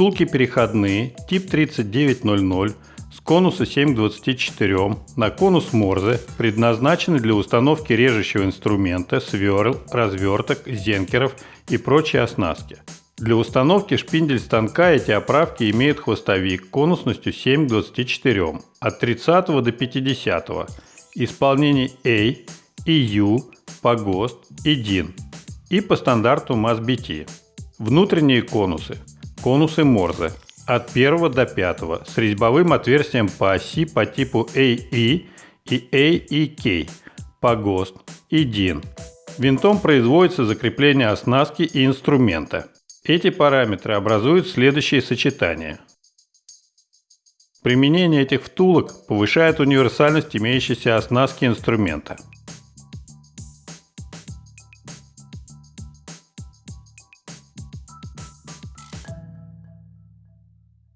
Втулки переходные, тип 3900, с конуса 7 к 24 на конус Морзе предназначены для установки режущего инструмента, сверл, разверток, зенкеров и прочей оснастки. Для установки шпиндель станка эти оправки имеют хвостовик конусностью 7 к 24 от 30 до 50 исполнений A, EU, по ГОСТ и DIN и по стандарту MASBT. Внутренние конусы – конусы Морзе от 1 до 5 с резьбовым отверстием по оси по типу AE и AEK по ГОСТ и DIN. Винтом производится закрепление оснастки и инструмента. Эти параметры образуют следующие сочетания. Применение этих втулок повышает универсальность имеющейся оснастки инструмента –